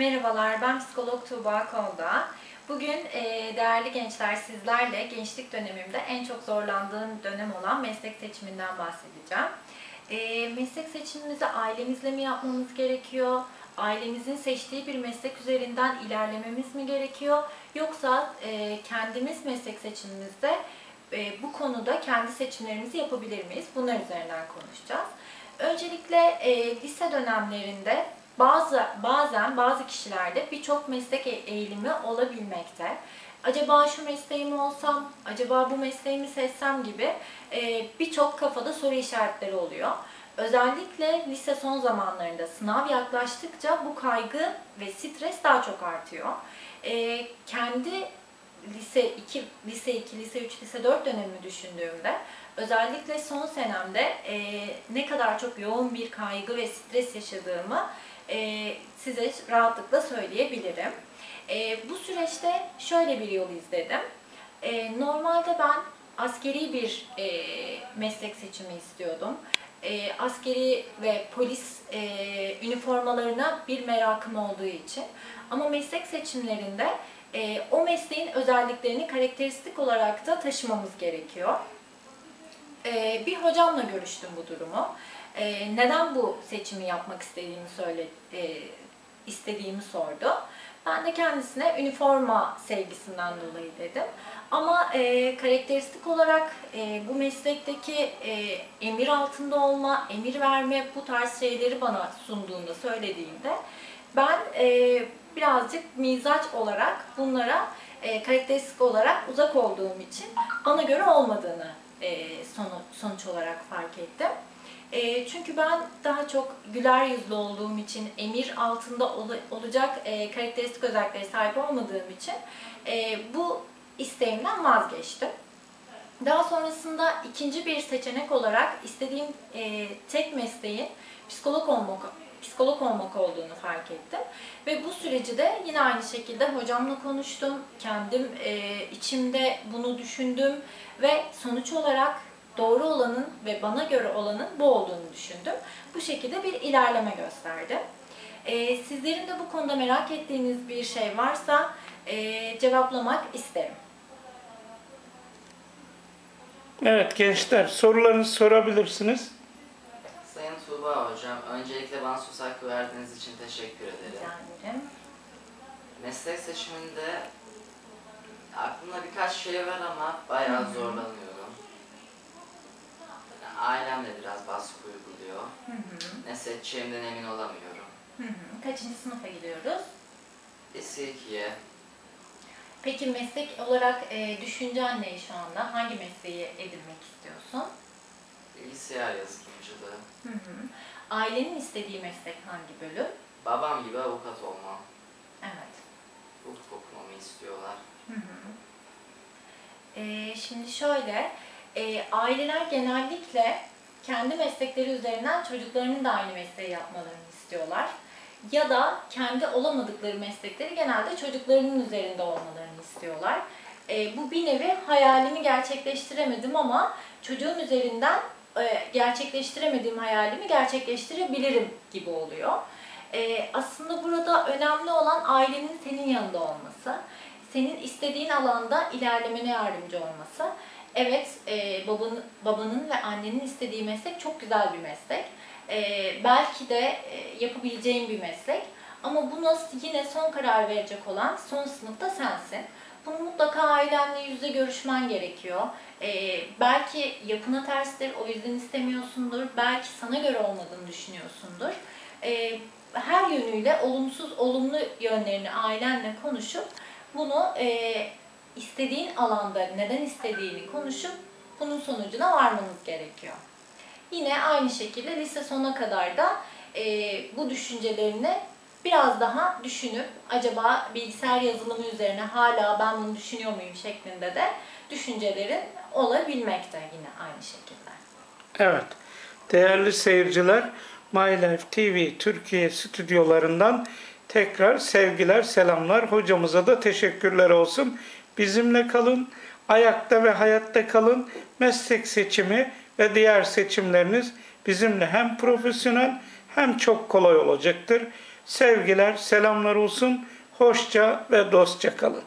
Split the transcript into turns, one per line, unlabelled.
Merhabalar, ben psikolog Tuğba Kolda. Bugün e, değerli gençler sizlerle gençlik dönemimde en çok zorlandığım dönem olan meslek seçiminden bahsedeceğim. E, meslek seçimimizi ailemizle mi yapmamız gerekiyor? Ailemizin seçtiği bir meslek üzerinden ilerlememiz mi gerekiyor? Yoksa e, kendimiz meslek seçimimizde e, bu konuda kendi seçimlerimizi yapabilir miyiz? Bunlar üzerinden konuşacağız. Öncelikle e, lise dönemlerinde bazı bazen bazı kişilerde birçok meslek e- eğilimi olabilmekte. Acaba şu mesleğimi olsam, acaba bu mesleğimi seçsem gibi e, birçok kafada soru işaretleri oluyor. Özellikle lise son zamanlarında sınav yaklaştıkça bu kaygı ve stres daha çok artıyor. E, kendi lise 2, lise 2, lise 3, lise 4 dönemimi düşündüğümde özellikle son senemde e, ne kadar çok yoğun bir kaygı ve stres yaşadığımı e, size rahatlıkla söyleyebilirim. E, bu süreçte şöyle bir yol izledim. E, normalde ben askeri bir e, meslek seçimi istiyordum. Askeri ve polis e, üniformalarına bir merakım olduğu için. Ama meslek seçimlerinde e, o mesleğin özelliklerini karakteristik olarak da taşımamız gerekiyor. E, bir hocamla görüştüm bu durumu. E, neden bu seçimi yapmak istediğimi söyle e, istediğimi sordu. Ben de kendisine üniforma sevgisinden dolayı dedim. Ama e, karakteristik olarak e, bu meslekteki e, emir altında olma, emir verme bu tarz şeyleri bana sunduğunda, söylediğinde ben e, birazcık mizaç olarak bunlara e, karakteristik olarak uzak olduğum için bana göre olmadığını sonu, sonuç olarak fark ettim. E, çünkü ben daha çok güler yüzlü olduğum için, emir altında ol, olacak e, karakteristik özelliklere sahip olmadığım için e, bu isteğimden vazgeçtim. Daha sonrasında ikinci bir seçenek olarak istediğim e, tek mesleğin psikolog olmak psikolog olmak olduğunu fark ettim. Ve bu süreci de yine aynı şekilde hocamla konuştum. Kendim e, içimde bunu düşündüm ve sonuç olarak doğru olanın ve bana göre olanın bu olduğunu düşündüm. Bu şekilde bir ilerleme gösterdi. E, sizlerin de bu konuda merak ettiğiniz bir şey varsa e, cevaplamak isterim.
Evet gençler sorularınızı sorabilirsiniz.
Tuğba Hocam, öncelikle bana söz hakkı verdiğiniz için teşekkür ederim.
Rica ederim.
Meslek seçiminde aklımda birkaç şey var ama bayağı zorlanıyorum. Yani ailem de biraz baskı uyguluyor.
Hı hı.
Ne seçeceğimden emin olamıyorum.
Hı hı. Kaçıncı sınıfa gidiyoruz?
Lise 2'ye
Peki meslek olarak e, düşüncen ne şu anda? Hangi mesleği edinmek istiyorsun?
Bilgisayar yazılımcılığı.
Hı hı. Ailenin istediği meslek hangi bölüm?
Babam gibi avukat olmam.
Evet.
Hukuk okumamı istiyorlar.
Hı hı. E, şimdi şöyle, e, aileler genellikle kendi meslekleri üzerinden çocuklarının da aynı mesleği yapmalarını istiyorlar. Ya da kendi olamadıkları meslekleri genelde çocuklarının üzerinde olmalarını istiyorlar. E, bu bir nevi hayalimi gerçekleştiremedim ama çocuğun üzerinden gerçekleştiremediğim hayalimi gerçekleştirebilirim gibi oluyor. E, aslında burada önemli olan ailenin senin yanında olması, senin istediğin alanda ilerlemene yardımcı olması. Evet, e, babanın, babanın ve annenin istediği meslek çok güzel bir meslek. E, belki de e, yapabileceğin bir meslek. Ama buna yine son karar verecek olan son sınıfta sensin. Bunu mutlaka ailenle yüzde görüşmen gerekiyor. Ee, belki yapına terstir, o yüzden istemiyorsundur. Belki sana göre olmadığını düşünüyorsundur. Ee, her yönüyle olumsuz, olumlu yönlerini ailenle konuşup bunu e, istediğin alanda neden istediğini konuşup bunun sonucuna varmanız gerekiyor. Yine aynı şekilde lise sona kadar da e, bu düşüncelerini biraz daha düşünüp acaba bilgisayar yazılımı üzerine hala ben bunu düşünüyor muyum şeklinde de düşüncelerin olabilmekte yine aynı şekilde.
Evet. Değerli seyirciler, My Life TV Türkiye stüdyolarından tekrar sevgiler, selamlar. Hocamıza da teşekkürler olsun. Bizimle kalın, ayakta ve hayatta kalın. Meslek seçimi ve diğer seçimleriniz bizimle hem profesyonel hem çok kolay olacaktır. Sevgiler, selamlar olsun. Hoşça ve dostça kalın.